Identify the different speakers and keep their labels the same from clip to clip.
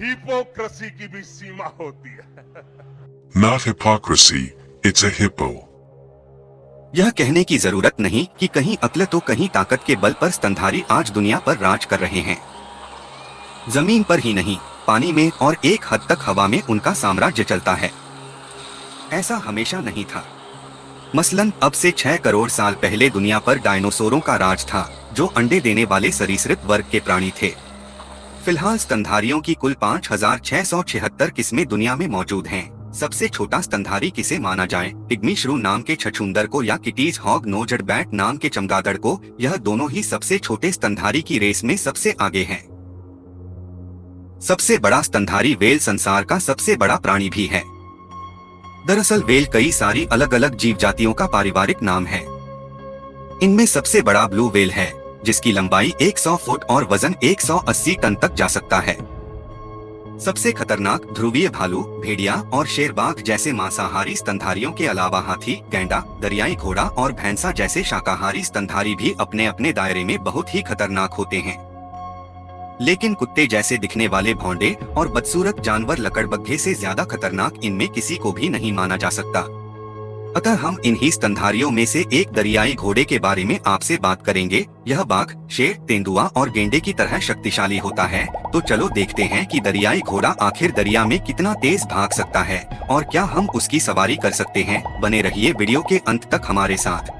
Speaker 1: Hypocrisy की भी सीमा होती है।
Speaker 2: Not hypocrisy, it's a hippo.
Speaker 3: यह कहने की ज़रूरत नहीं कि कहीं अक्ल तो कहीं ताकत के बल पर स्तनधारी आज दुनिया पर राज कर रहे हैं। ज़मीन पर ही नहीं पानी में और एक हद तक हवा में उनका साम्राज्य चलता है। ऐसा हमेशा नहीं था। मसलन अब से छह करोड़ साल पहले दुनिया पर डायनासोरों का राज था जो अंडे देने वाले सरीसृप वर्ग के प्राणी थे। फ़िलहाल स्तनधारियों की कुल पाँच हज़ार छह सौ छिहत्तर किस्में दुनिया में मौजूद हैं। सबसे छोटा स्तनधारी किसे माना जाए? पिग्मी श्रू नाम के छछुंदर को या किटीज हॉग नोजड बैट नाम के चमगादड़ को? यह दोनों ही सबसे छोटे स्तनधारी की रेस में सबसे आगे हैं। सबसे बड़ा स्तनधारी वेल संसार का सबसे बड़ा प्राणी भी है। दरअसल वेल कई सारी अलग अलग जीव जातियों का पारिवारिक नाम है। इनमें सबसे बड़ा ब्लू वेल है। जिसकी लंबाई 100 फुट और वज़न 180 टन तक जा सकता है। सबसे खतरनाक ध्रुवीय भालू, भेड़िया और शेरबाघ जैसे मांसाहारी स्तनधारियों के अलावा हाथी, गैंडा, दरियाई घोड़ा और भैंसा जैसे शाकाहारी स्तनधारी भी अपने अपने दायरे में बहुत ही खतरनाक होते हैं। लेकिन कुत्ते जैसे दिखने वाले भौंडे और बदसूरत जानवर लकड़बग्घे से ज़्यादा खतरनाक इनमें किसी को भी नहीं माना जा सकता। अतः हम इन्हीं स्तनधारियों में से एक दरियाई घोड़े के बारे में आपसे बात करेंगे। यह बाघ, शेर, तेंदुआ और गेंडे की तरह शक्तिशाली होता है। तो चलो देखते हैं कि दरियाई घोड़ा आखिर दरिया में कितना तेज भाग सकता है और क्या हम उसकी सवारी कर सकते हैं। बने रहिए वीडियो के अंत तक हमारे साथ।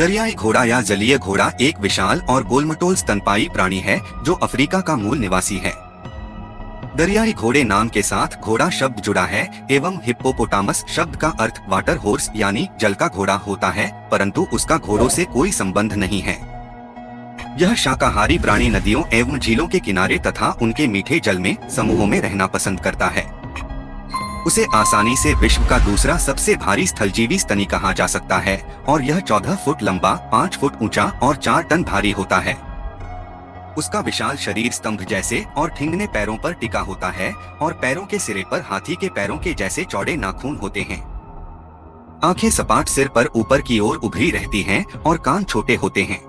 Speaker 3: दरियाई घोड़ा या जलीय घोड़ा एक विशाल और गोलमटोल स्तनपाई प्राणी है, जो अफ्रीका का मूल निवासी है। दरियाई घोड़े नाम के साथ घोड़ा शब्द जुड़ा है, एवं हिप्पोपोटामस शब्द का अर्थ वाटर होर्स यानी जल का घोड़ा होता है, परंतु उसका घोड़ों से कोई संबंध नहीं है। यह शाकाहारी प्राणी नदियों एवं झीलों के किनारे तथा उनके मीठे जल में समूहों में रहना पसंद करता है। उसे आसानी से विश्व का दूसरा सबसे भारी स्थलजीवी स्तनी कहा जा सकता है, और यह 14 फुट लंबा 5 फुट ऊँचा, और 4 टन भारी होता है। उसका विशाल शरीर स्तंभ जैसे, और ठिंगने पैरों पर टिका होता है, और पैरों के सिरे पर हाथी के पैरों के जैसे चौड़े नाखून होते हैं। आँखें सपाट सिर पर ऊपर की ओर उभरी रहती हैं, और कान छोटे होते हैं।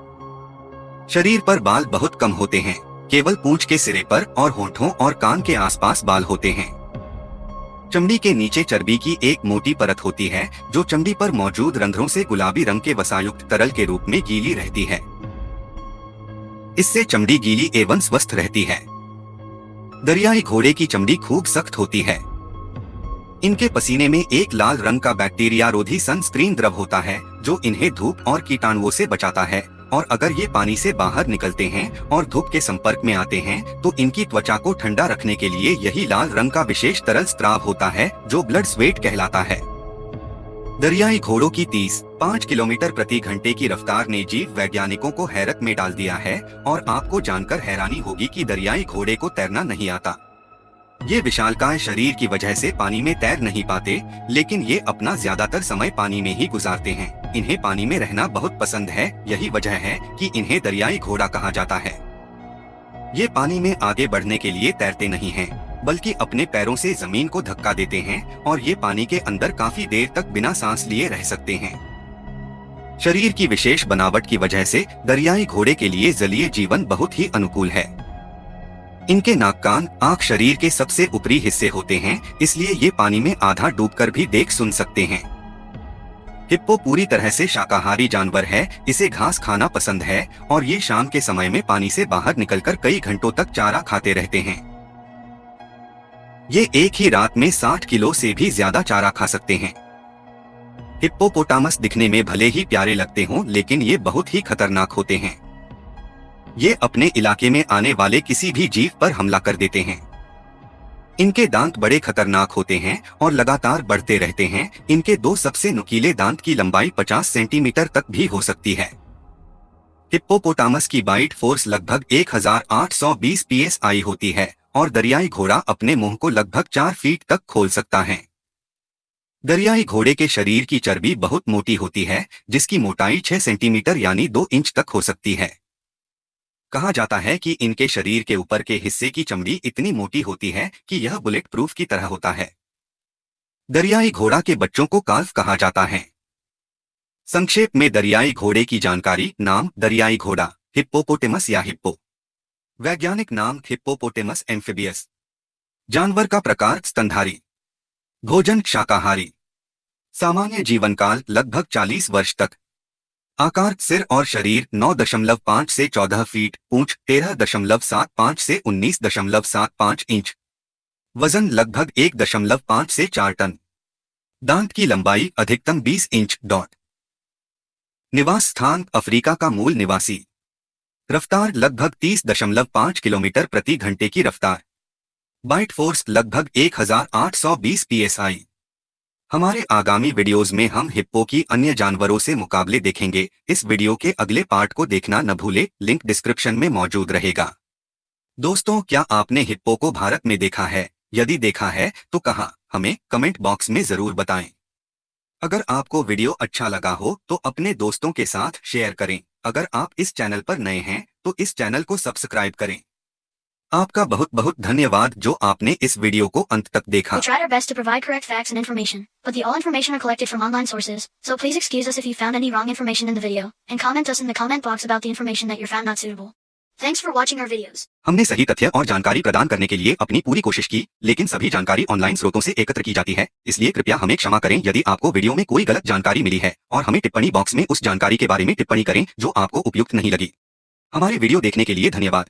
Speaker 3: शरीर पर बाल बहुत कम होते हैं, केवल पूंछ के सिरे पर, और होठों और कान के आसपास बाल होते हैं। चमड़ी के नीचे चर्बी की एक मोटी परत होती है, जो चमड़ी पर मौजूद रंध्रों से गुलाबी रंग के वसायुक्त तरल के रूप में गीली रहती है। इससे चमड़ी गीली एवं स्वस्थ रहती है। दरियाई घोड़े की चमड़ी खूब सख्त होती है। इनके पसीने में एक लाल रंग का बैक्टीरिया रोधी सनस्क्रीन द्रव होता है, जो इन्हें धूप और कीटाणुओं से बचाता है। और अगर ये पानी से बाहर निकलते हैं और धूप के संपर्क में आते हैं तो इनकी त्वचा को ठंडा रखने के लिए यही लाल रंग का विशेष तरल स्त्राव होता है, जो ब्लड स्वेट कहलाता है। दरियाई घोड़ों की 30 पाँच किलोमीटर प्रति घंटे की रफ्तार ने जीव वैज्ञानिकों को हैरत में डाल दिया है, और आपको जानकर हैरानी होगी कि दरियाई घोड़े को तैरना नहीं आता। ये विशालकाय शरीर की वजह से पानी में तैर नहीं पाते लेकिन ये अपना ज़्यादातर समय पानी में ही गुजारते हैं। इन्हें पानी में रहना बहुत पसंद है यही वजह है कि इन्हें दरियाई घोड़ा कहा जाता है। ये पानी में आगे बढ़ने के लिए तैरते नहीं हैं, बल्कि अपने पैरों से ज़मीन को धक्का देते हैं और ये पानी के अंदर काफ़ी देर तक बिना सांस लिए रह सकते हैं। शरीर की विशेष बनावट की वजह से दरियाई घोड़े के लिए जलीय जीवन बहुत ही अनुकूल है। इनके नाक कान आँख शरीर के सबसे ऊपरी हिस्से होते हैं, इसलिए ये पानी में आधा डूबकर भी देख सुन सकते हैं। हिप्पो पूरी तरह से शाकाहारी जानवर है, इसे घास खाना पसंद है, और ये शाम के समय में पानी से बाहर निकलकर कई घंटों तक चारा खाते रहते हैं। ये एक ही रात में 60 किलो से भी ज़्यादा चारा खा सकते हैं। हिप्पोपोटामस दिखने में भले ही प्यारे लगते हों, लेकिन ये बहुत ही खतरनाक होते हैं। ये अपने इलाके में आने वाले किसी भी जीव पर हमला कर देते हैं। इनके दांत बड़े खतरनाक होते हैं और लगातार बढ़ते रहते हैं। इनके दो सबसे नुकीले दांत की लंबाई 50 सेंटीमीटर तक भी हो सकती है। हिप्पोपोटामस की बाइट फोर्स लगभग 1820 पीएसआई होती है और दरियाई घोड़ा अपने मुँह को लगभग चार फीट तक खोल सकता है। दरियाई घोड़े के शरीर की चर्बी बहुत मोटी होती है, जिसकी मोटाई 6 सेंटीमीटर यानी 2 इंच तक हो सकती है। कहा जाता है कि इनके शरीर के ऊपर के हिस्से की चमड़ी इतनी मोटी होती है कि यह बुलेट प्रूफ की तरह होता है। दरियाई घोड़ा के बच्चों को काल्फ कहा जाता है। संक्षेप में दरियाई घोड़े की जानकारी, नाम दरियाई घोड़ा, हिप्पोपोटेमस या हिप्पो। वैज्ञानिक नाम हिप्पोपोटेमस एम्फिबियस। जानवर का प्रकार, स्तनधारी। भोजन शाकाहारी। सामान्य जीवन काल लगभग 40 वर्ष तक। आकार, सिर और शरीर 9.5 से 14 फीट पूंछ 13.75 से 19.75 इंच। वज़न लगभग 1.5 से 4 टन। दांत की लंबाई अधिकतम 20 इंच डॉट। निवास स्थान, अफ्रीका का मूल निवासी। रफ्तार लगभग 30.5 किलोमीटर प्रति घंटे की रफ्तार। बाइट फोर्स लगभग 1820 पीएसआई। हमारे आगामी वीडियोस में हम हिप्पो की अन्य जानवरों से मुकाबले देखेंगे। इस वीडियो के अगले पार्ट को देखना न भूले, लिंक डिस्क्रिप्शन में मौजूद रहेगा। दोस्तों, क्या आपने हिप्पो को भारत में देखा है? यदि देखा है तो कहा? हमें कमेंट बॉक्स में ज़रूर बताएँ। अगर आपको वीडियो अच्छा लगा हो तो अपने दोस्तों के साथ शेयर करें। अगर आप इस चैनल पर नए हैं तो इस चैनल को सब्सक्राइब करें। आपका बहुत बहुत धन्यवाद जो आपने इस वीडियो को अंत तक देखा। हमने सही तथ्य और जानकारी प्रदान करने के लिए अपनी पूरी कोशिश की लेकिन सभी जानकारी ऑनलाइन स्रोतों से एकत्र की जाती है इसलिए कृपया हमें क्षमा करें यदि आपको वीडियो में कोई गलत जानकारी मिली है और हमें टिप्पणी बॉक्स में उस जानकारी के बारे में टिप्पणी करें जो आपको उपयुक्त नहीं लगी। हमारे वीडियो देखने के लिए धन्यवाद।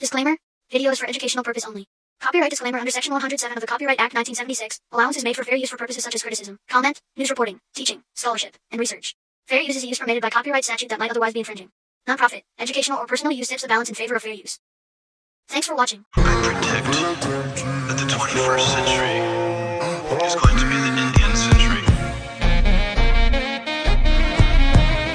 Speaker 4: Disclaimer: Video is for educational purpose only. Copyright disclaimer under Section 107 of the Copyright Act 1976. Allowance is made for fair use for purposes such as criticism, comment, news reporting, teaching, scholarship, and research. Fair use is a use permitted by copyright statute that might otherwise be infringing. Non-profit, educational, or personal use tips the balance in favor of fair use. Thanks for watching.
Speaker 5: I predict that the 21st century